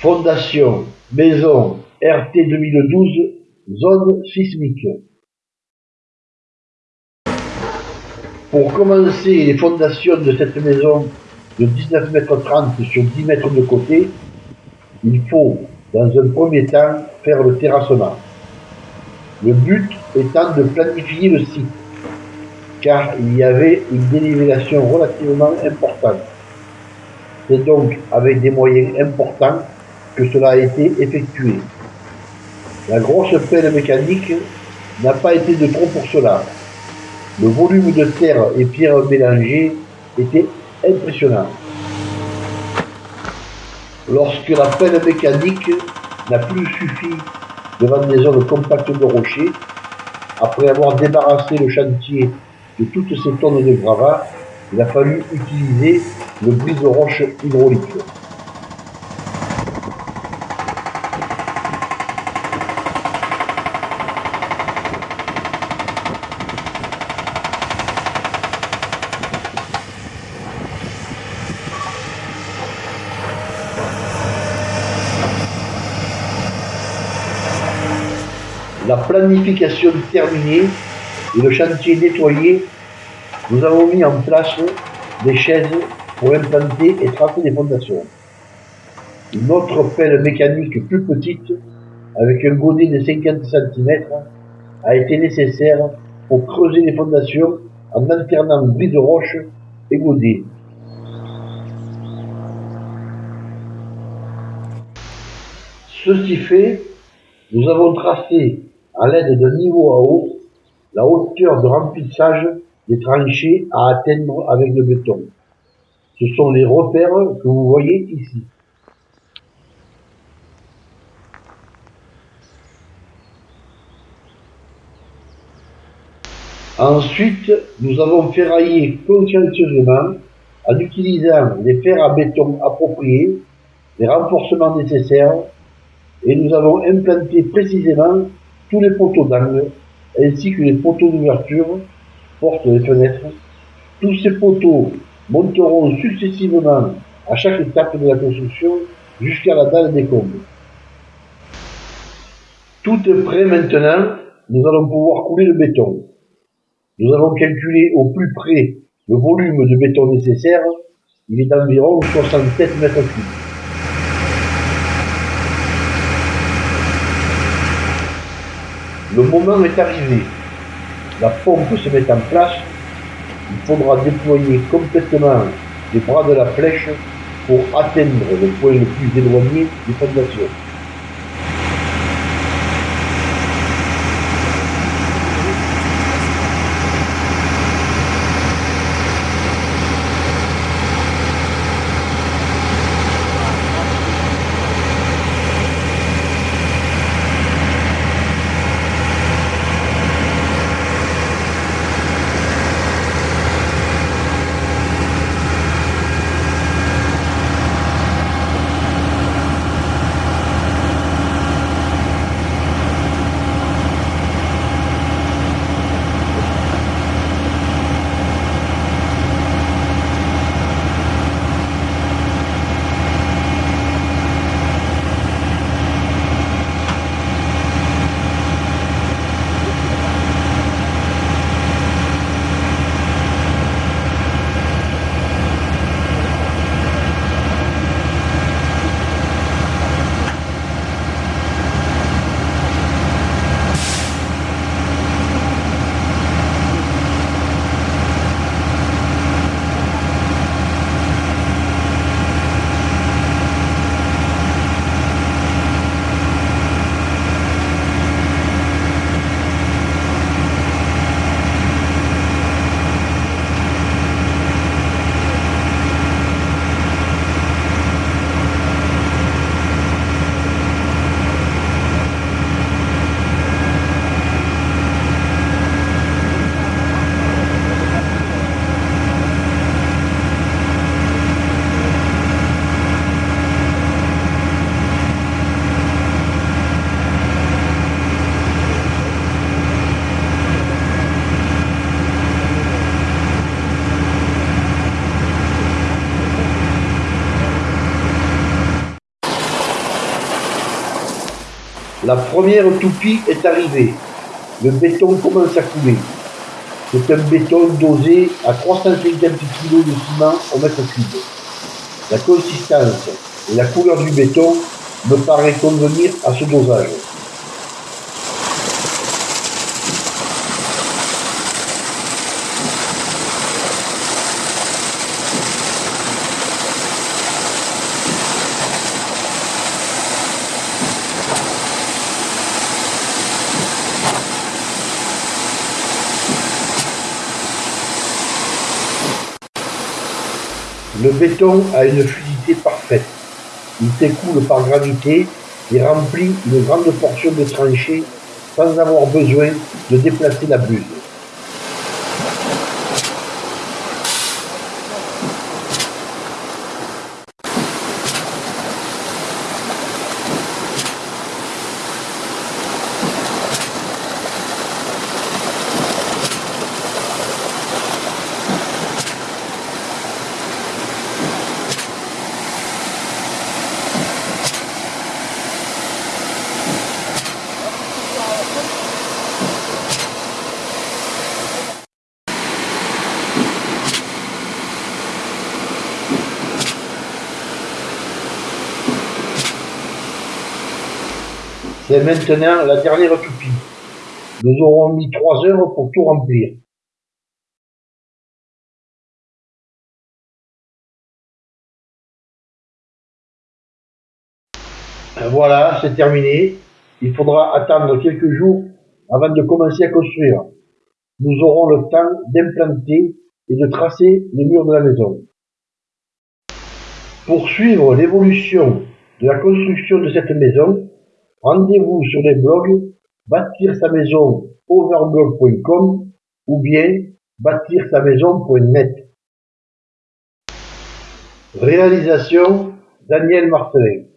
Fondation Maison RT 2012 Zone sismique. Pour commencer les fondations de cette maison de 19 mètres 30 sur 10 mètres de côté, il faut, dans un premier temps, faire le terrassement. Le but étant de planifier le site, car il y avait une dénivellation relativement importante. C'est donc avec des moyens importants que cela a été effectué. La grosse pelle mécanique n'a pas été de trop pour cela. Le volume de terre et pierres mélangées était impressionnant. Lorsque la pelle mécanique n'a plus suffi devant des zones compactes de rochers, après avoir débarrassé le chantier de toutes ces tonnes de gravats, il a fallu utiliser le brise-roche hydraulique. La planification terminée et le chantier nettoyé, nous avons mis en place des chaises pour implanter et tracer les fondations. Une autre pelle mécanique plus petite, avec un godet de 50 cm, a été nécessaire pour creuser les fondations en alternant brise de roche et godet. Ceci fait, nous avons tracé à l'aide d'un niveau à eau, la hauteur de remplissage des tranchées à atteindre avec le béton. Ce sont les repères que vous voyez ici. Ensuite, nous avons ferraillé consciencieusement en utilisant les fers à béton appropriés, les renforcements nécessaires, et nous avons implanté précisément tous les poteaux d'angle, ainsi que les poteaux d'ouverture, portes et fenêtres. Tous ces poteaux monteront successivement à chaque étape de la construction jusqu'à la dalle des combles. Tout est prêt maintenant, nous allons pouvoir couler le béton. Nous avons calculé au plus près le volume de béton nécessaire, il est d'environ 67 mètres cubes. Le moment est arrivé. La pompe se met en place. Il faudra déployer complètement les bras de la flèche pour atteindre le point le plus éloigné des fondations. La première toupie est arrivée. Le béton commence à couler. C'est un béton dosé à 350 kg de ciment au mètre cube. La consistance et la couleur du béton me paraît convenir à ce dosage. Le béton a une fluidité parfaite. Il s'écoule par gravité et remplit une grande portion de tranchée sans avoir besoin de déplacer la buse. C'est maintenant la dernière toupie. Nous aurons mis trois heures pour tout remplir. Voilà, c'est terminé. Il faudra attendre quelques jours avant de commencer à construire. Nous aurons le temps d'implanter et de tracer les murs de la maison. Pour suivre l'évolution de la construction de cette maison, Rendez-vous sur les blogs bâtir sa maison overblog.com ou bien bâtir sa maison.net. Réalisation Daniel Marcelin.